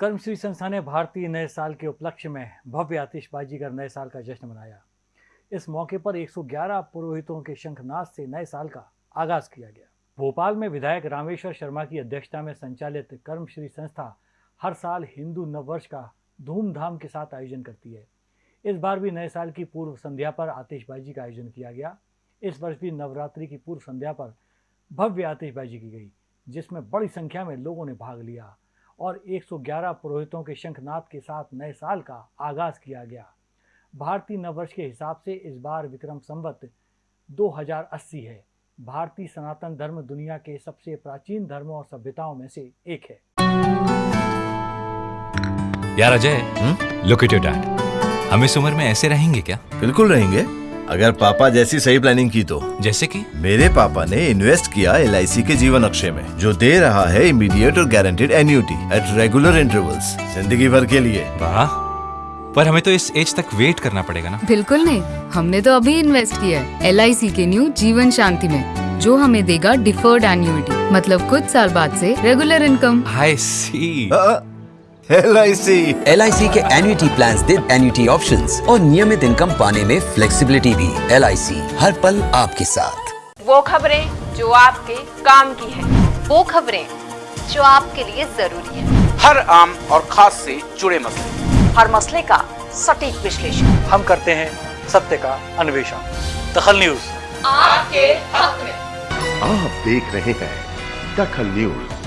कर्मश्री संस्था ने भारतीय नए साल के उपलक्ष्य में भव्य आतिशबाजी कर नए साल का जश्न मनाया। इस मौके पर 111 पुरोहितों के शंखनाद से नए साल का आगाज़ किया गया। भोपाल में विधायक रामेश्वर शर्मा की अध्यक्षता में संचालित कर्मश्री संस्था हर साल हिंदू नववर्ष का धूमधाम के साथ आयोजन करती है। इस बार भी नए साल की पूर्व संध्या पर आतिशबाजी का आयोजन किया गया। इस वर्ष भी नवरात्रि की पूर्व संध्या पर भव्य आतिशबाजी की गई, जिसमें बड़ी संख्या में लोगों ने भाग लिया। और 111 पुरोहितों के शंखनाद के साथ नए साल का आगाज़ किया गया। भारतीय नववर्ष के हिसाब से इस बार विक्रम संवत 2080 है। भारतीय सनातन धर्म दुनिया के सबसे प्राचीन धर्मों और सभ्यताओं में से एक है। यार Ajay look at your dad हम इस उम्र में ऐसे रहेंगे क्या? बिल्कुल रहेंगे। अगर पापा जैसी सही प्लानिंग की तो। जैसे कि? मेरे पापा ने इन्वेस्ट किया एलआईसी के जीवन अक्षय में जो दे रहा है इमीडिएट और guaranteed annuity at regular intervals ज़िंदगी भर के लिए। वाह। पर हमें तो इस एज तक वेट करना पड़ेगा ना। बिल्कुल नहीं। हमने तो अभी इन्वेस्ट किया है LIC के न्यू जीवन शांति में जो हमें देगा डिफर्ड एन्यूटी मतलब कुछ साल बाद से regular income I C L I C L के एन्युटी प्लान दे एन्युटी ऑप्शन और नियमित इनकम पाने में फ्लेक्सीबिलिटी भी। LIC हर पल आपके साथ। वो खबरें जो आपके काम की है। वो खबरें जो आपके लिए ज़रूरी है। हर आम और खास से जुड़े मसले। हर मसले का सटीक विश्लेषण। हम करते हैं सत्य का अन्वेषण। दखल न्यूज़। आपके हक में। आप देख रहे हैं दखल न्यूज़।